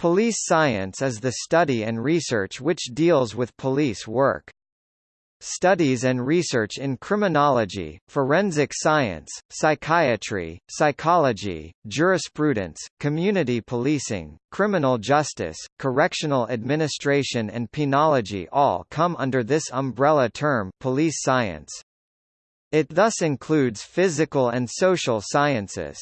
Police science is the study and research which deals with police work. Studies and research in criminology, forensic science, psychiatry, psychology, jurisprudence, community policing, criminal justice, correctional administration and penology all come under this umbrella term police science. It thus includes physical and social sciences.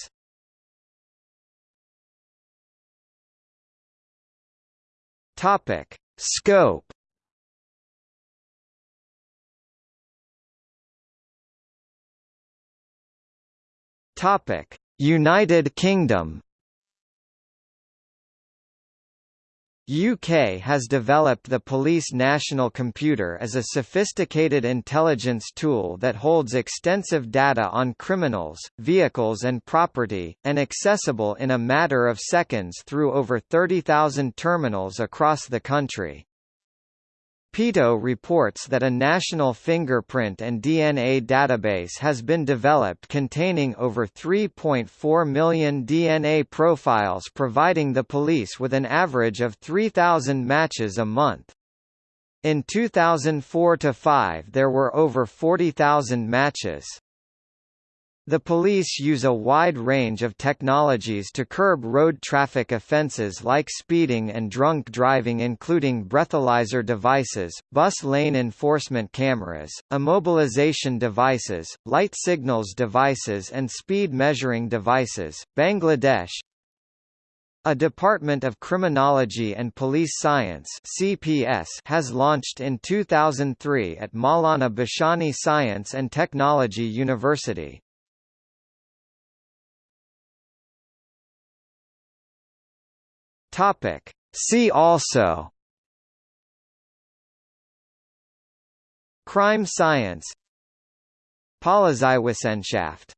Topic: Scope. Topic: United Kingdom. UK has developed the Police National Computer as a sophisticated intelligence tool that holds extensive data on criminals, vehicles and property, and accessible in a matter of seconds through over 30,000 terminals across the country. PETO reports that a national fingerprint and DNA database has been developed containing over 3.4 million DNA profiles providing the police with an average of 3,000 matches a month. In 2004–5 there were over 40,000 matches. The police use a wide range of technologies to curb road traffic offences like speeding and drunk driving including breathalyzer devices, bus lane enforcement cameras, immobilization devices, light signals devices and speed measuring devices. Bangladesh, a Department of Criminology and Police Science (CPS) has launched in 2003 at Maulana Bhashani Science and Technology University. Topic. See also. Crime science. Polizeywissenschaft